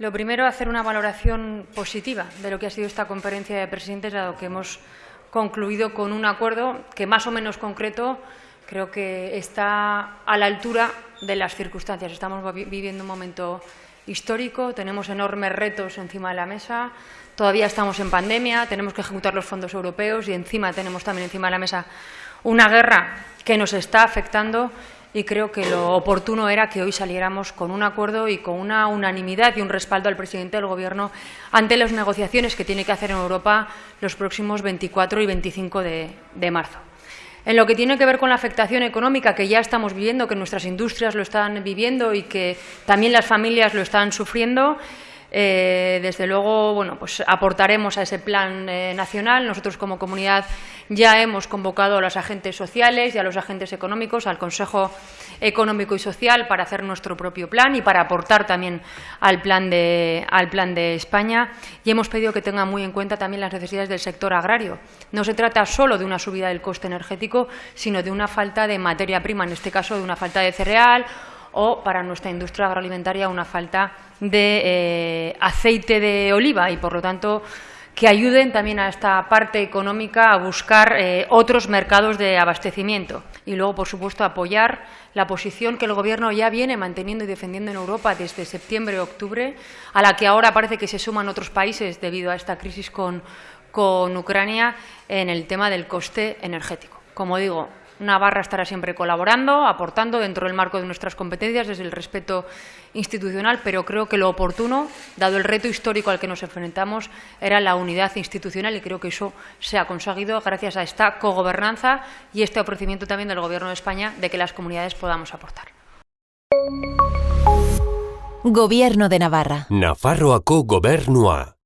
Lo primero, hacer una valoración positiva de lo que ha sido esta conferencia de presidentes, dado que hemos concluido con un acuerdo que, más o menos concreto, creo que está a la altura de las circunstancias. Estamos viviendo un momento histórico, tenemos enormes retos encima de la mesa, todavía estamos en pandemia, tenemos que ejecutar los fondos europeos y encima tenemos también encima de la mesa una guerra que nos está afectando y creo que lo oportuno era que hoy saliéramos con un acuerdo y con una unanimidad y un respaldo al presidente del Gobierno ante las negociaciones que tiene que hacer en Europa los próximos 24 y 25 de, de marzo. En lo que tiene que ver con la afectación económica que ya estamos viviendo, que nuestras industrias lo están viviendo y que también las familias lo están sufriendo, eh, desde luego, bueno, pues aportaremos a ese plan eh, nacional. Nosotros, como comunidad, ya hemos convocado a los agentes sociales y a los agentes económicos, al Consejo Económico y Social, para hacer nuestro propio plan y para aportar también al plan de, al plan de España. Y hemos pedido que tengan muy en cuenta también las necesidades del sector agrario. No se trata solo de una subida del coste energético, sino de una falta de materia prima, en este caso de una falta de cereal o para nuestra industria agroalimentaria una falta de eh, aceite de oliva y, por lo tanto, que ayuden también a esta parte económica a buscar eh, otros mercados de abastecimiento. Y luego, por supuesto, apoyar la posición que el Gobierno ya viene manteniendo y defendiendo en Europa desde septiembre-octubre, a la que ahora parece que se suman otros países debido a esta crisis con, con Ucrania en el tema del coste energético. Como digo, Navarra estará siempre colaborando, aportando dentro del marco de nuestras competencias desde el respeto institucional, pero creo que lo oportuno, dado el reto histórico al que nos enfrentamos, era la unidad institucional y creo que eso se ha conseguido gracias a esta cogobernanza y este ofrecimiento también del Gobierno de España de que las comunidades podamos aportar. Gobierno de Navarra. Nafarroako gobernua.